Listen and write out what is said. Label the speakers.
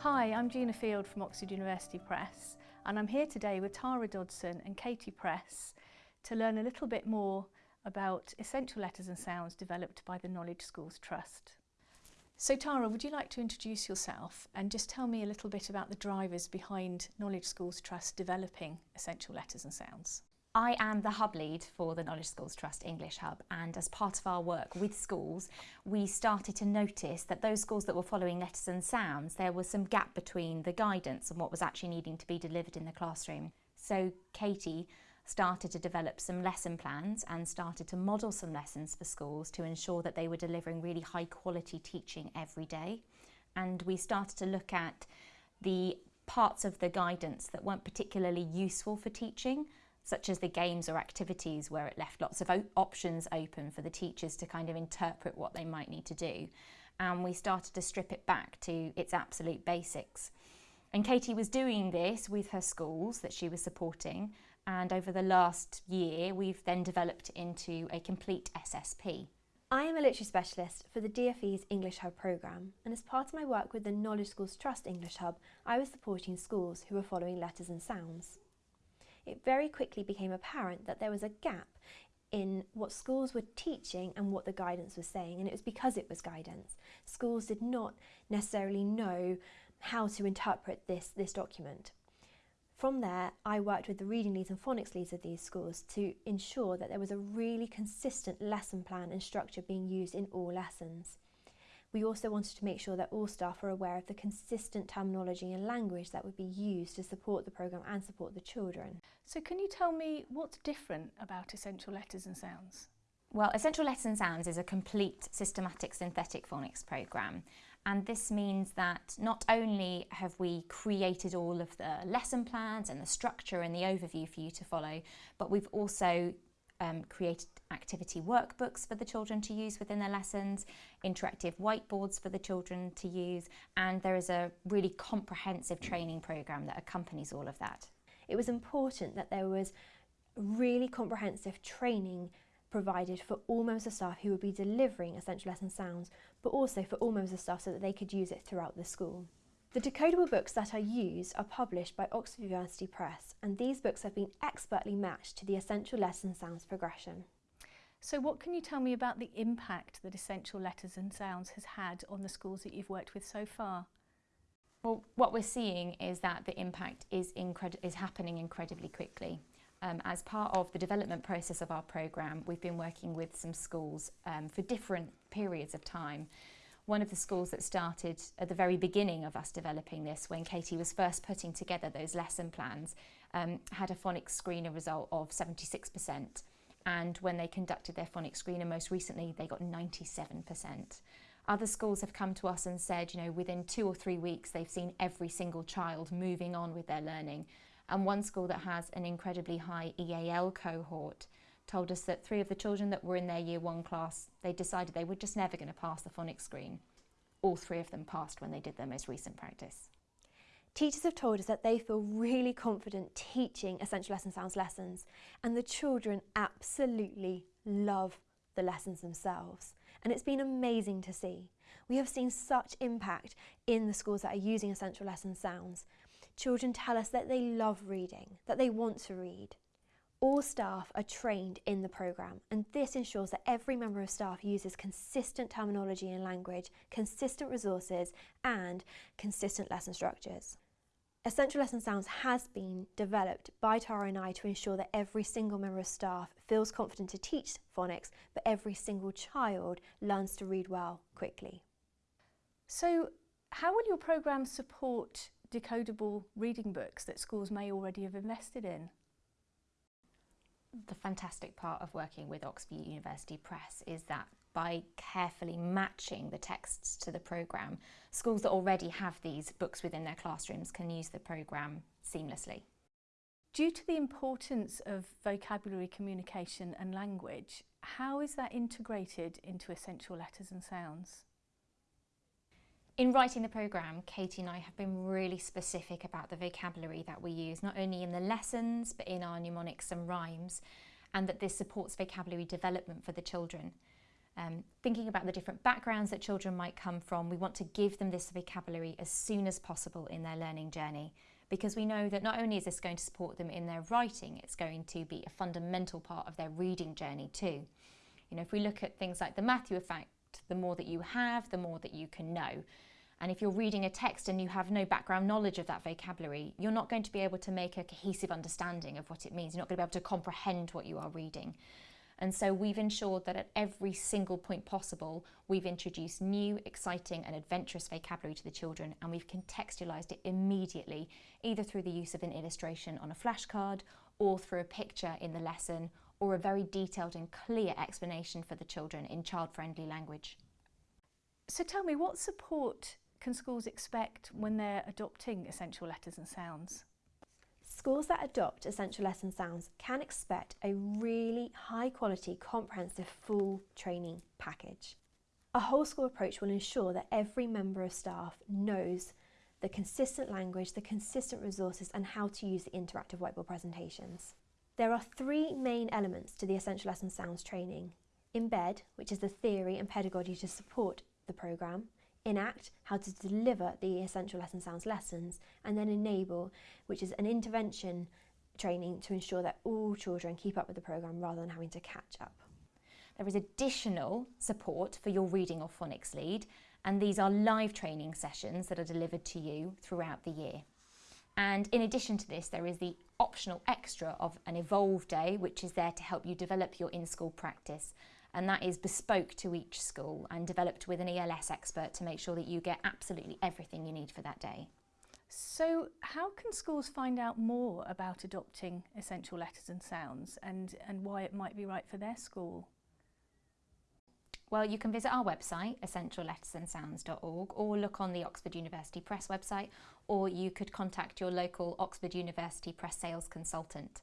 Speaker 1: Hi, I'm Gina Field from Oxford University Press and I'm here today with Tara Dodson and Katie Press to learn a little bit more about essential letters and sounds developed by the Knowledge Schools Trust. So Tara, would you like to introduce yourself and just tell me a little bit about the drivers behind Knowledge Schools Trust developing essential letters and sounds?
Speaker 2: I am the hub lead for the Knowledge Schools Trust English Hub and as part of our work with schools we started to notice that those schools that were following letters and sounds there was some gap between the guidance and what was actually needing to be delivered in the classroom. So Katie started to develop some lesson plans and started to model some lessons for schools to ensure that they were delivering really high quality teaching every day and we started to look at the parts of the guidance that weren't particularly useful for teaching such as the games or activities where it left lots of options open for the teachers to kind of interpret what they might need to do. And we started to strip it back to its absolute basics. And Katie was doing this with her schools that she was supporting. And over the last year, we've then developed into a complete SSP.
Speaker 3: I am a literacy specialist for the DFE's English Hub programme and as part of my work with the Knowledge Schools Trust English Hub, I was supporting schools who were following letters and sounds it very quickly became apparent that there was a gap in what schools were teaching and what the guidance was saying and it was because it was guidance. Schools did not necessarily know how to interpret this, this document. From there, I worked with the reading leads and phonics leads of these schools to ensure that there was a really consistent lesson plan and structure being used in all lessons. We also wanted to make sure that all staff are aware of the consistent terminology and language that would be used to support the programme and support the children.
Speaker 1: So can you tell me what's different about Essential Letters and Sounds?
Speaker 2: Well, Essential Letters and Sounds is a complete systematic synthetic phonics programme and this means that not only have we created all of the lesson plans and the structure and the overview for you to follow, but we've also um, created activity workbooks for the children to use within their lessons, interactive whiteboards for the children to use, and there is a really comprehensive training programme that accompanies all of that.
Speaker 3: It was important that there was really comprehensive training provided for all members of staff who would be delivering essential letters and sounds, but also for all members of staff so that they could use it throughout the school. The decodable books that are used are published by Oxford University Press and these books have been expertly matched to the Essential Letters and Sounds progression.
Speaker 1: So what can you tell me about the impact that Essential Letters and Sounds has had on the schools that you've worked with so far?
Speaker 2: Well, what we're seeing is that the impact is, is happening incredibly quickly. Um, as part of the development process of our programme, we've been working with some schools um, for different periods of time one of the schools that started at the very beginning of us developing this, when Katie was first putting together those lesson plans, um, had a phonics screener result of 76%. And when they conducted their phonics screener most recently, they got 97%. Other schools have come to us and said, you know, within two or three weeks, they've seen every single child moving on with their learning. And one school that has an incredibly high EAL cohort told us that three of the children that were in their year one class, they decided they were just never going to pass the phonics screen. All three of them passed when they did their most recent practice.
Speaker 3: Teachers have told us that they feel really confident teaching Essential Letters and Sounds lessons and the children absolutely love the lessons themselves and it's been amazing to see. We have seen such impact in the schools that are using Essential Letters and Sounds. Children tell us that they love reading, that they want to read, all staff are trained in the programme and this ensures that every member of staff uses consistent terminology and language, consistent resources and consistent lesson structures. Essential Letters and Sounds has been developed by Tara and I to ensure that every single member of staff feels confident to teach phonics, but every single child learns to read well quickly.
Speaker 1: So how will your programme support decodable reading books that schools may already have invested in?
Speaker 2: The fantastic part of working with Oxford University Press is that by carefully matching the texts to the programme, schools that already have these books within their classrooms can use the programme seamlessly.
Speaker 1: Due to the importance of vocabulary communication and language, how is that integrated into essential letters and sounds?
Speaker 2: In writing the programme, Katie and I have been really specific about the vocabulary that we use, not only in the lessons, but in our mnemonics and rhymes, and that this supports vocabulary development for the children. Um, thinking about the different backgrounds that children might come from, we want to give them this vocabulary as soon as possible in their learning journey because we know that not only is this going to support them in their writing, it's going to be a fundamental part of their reading journey too. You know, if we look at things like the Matthew effect, the more that you have, the more that you can know. And if you're reading a text and you have no background knowledge of that vocabulary, you're not going to be able to make a cohesive understanding of what it means. You're not going to be able to comprehend what you are reading. And so we've ensured that at every single point possible, we've introduced new, exciting and adventurous vocabulary to the children and we've contextualised it immediately, either through the use of an illustration on a flashcard or through a picture in the lesson or a very detailed and clear explanation for the children in child-friendly language.
Speaker 1: So tell me, what support can schools expect when they're adopting essential letters and sounds?
Speaker 3: Schools that adopt essential letters and sounds can expect a really high quality, comprehensive, full training package. A whole school approach will ensure that every member of staff knows the consistent language, the consistent resources and how to use the interactive whiteboard presentations. There are three main elements to the essential letters and sounds training. Embed, which is the theory and pedagogy to support the programme, enact how to deliver the essential letters and sounds lessons, and then enable, which is an intervention training to ensure that all children keep up with the programme rather than having to catch up.
Speaker 2: There is additional support for your reading or phonics lead, and these are live training sessions that are delivered to you throughout the year. And in addition to this, there is the optional extra of an Evolve Day, which is there to help you develop your in-school practice and that is bespoke to each school and developed with an ELS expert to make sure that you get absolutely everything you need for that day.
Speaker 1: So how can schools find out more about adopting essential letters and sounds and, and why it might be right for their school?
Speaker 2: Well, you can visit our website, essentiallettersandsounds.org, or look on the Oxford University Press website, or you could contact your local Oxford University Press sales consultant.